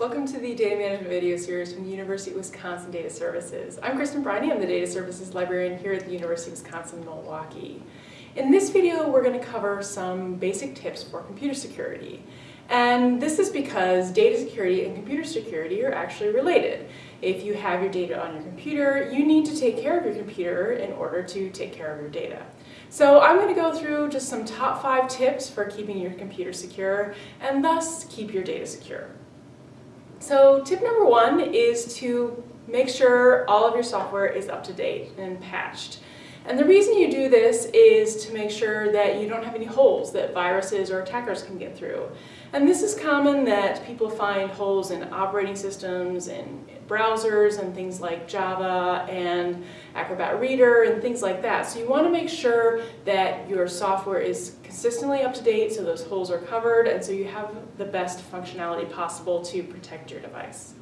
Welcome to the Data Management video series from the University of Wisconsin Data Services. I'm Kristen Briney, I'm the Data Services Librarian here at the University of Wisconsin-Milwaukee. In this video, we're going to cover some basic tips for computer security. And this is because data security and computer security are actually related. If you have your data on your computer, you need to take care of your computer in order to take care of your data. So I'm going to go through just some top five tips for keeping your computer secure and thus keep your data secure. So tip number one is to make sure all of your software is up to date and patched. And the reason you do this is to make sure that you don't have any holes that viruses or attackers can get through. And this is common that people find holes in operating systems and browsers and things like Java and Acrobat Reader and things like that. So you want to make sure that your software is consistently up to date so those holes are covered and so you have the best functionality possible to protect your device.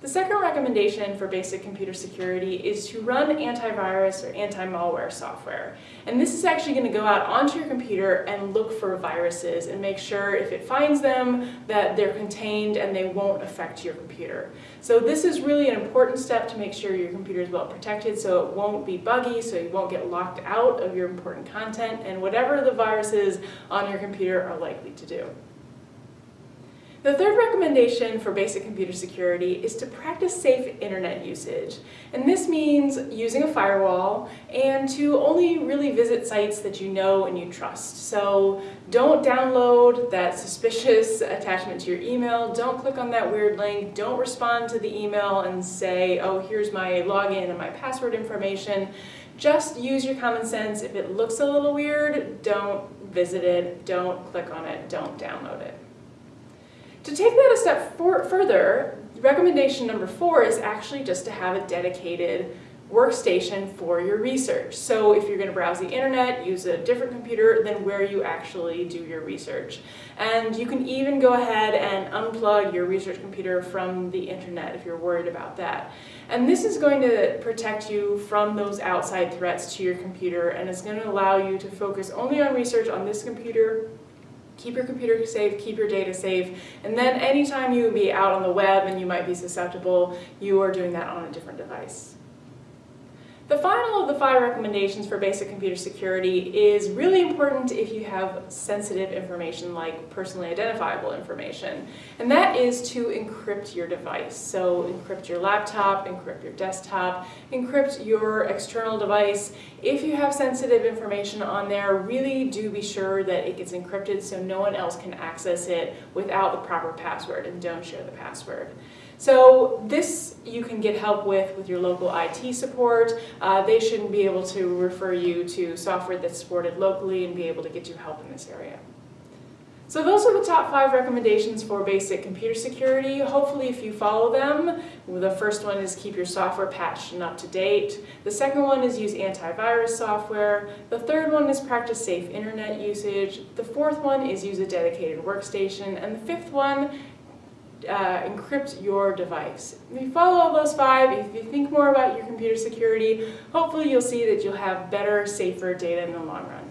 The second recommendation for basic computer security is to run antivirus or anti-malware software. And this is actually going to go out onto your computer and look for viruses and make sure if it finds them that they're contained and they won't affect your computer. So this is really an important step to make sure your computer is well protected so it won't be buggy, so you won't get locked out of your important content and whatever the viruses on your computer are likely to do. The third recommendation for basic computer security is to practice safe internet usage. And this means using a firewall and to only really visit sites that you know and you trust. So don't download that suspicious attachment to your email, don't click on that weird link, don't respond to the email and say, oh, here's my login and my password information. Just use your common sense. If it looks a little weird, don't visit it, don't click on it, don't download it. To take that a step for further, recommendation number four is actually just to have a dedicated workstation for your research. So if you're going to browse the internet, use a different computer than where you actually do your research. And you can even go ahead and unplug your research computer from the internet if you're worried about that. And this is going to protect you from those outside threats to your computer and it's going to allow you to focus only on research on this computer keep your computer safe, keep your data safe, and then anytime you would be out on the web and you might be susceptible, you are doing that on a different device. The final of the five recommendations for basic computer security is really important if you have sensitive information like personally identifiable information. And that is to encrypt your device. So encrypt your laptop, encrypt your desktop, encrypt your external device. If you have sensitive information on there, really do be sure that it gets encrypted so no one else can access it without the proper password and don't share the password. So this you can get help with with your local IT support. Uh, they shouldn't be able to refer you to software that's supported locally and be able to get you help in this area. So those are the top five recommendations for basic computer security. Hopefully if you follow them, the first one is keep your software patched and up to date. The second one is use antivirus software. The third one is practice safe internet usage. The fourth one is use a dedicated workstation. And the fifth one uh, encrypt your device. If you follow all those five, if you think more about your computer security, hopefully you'll see that you'll have better, safer data in the long run.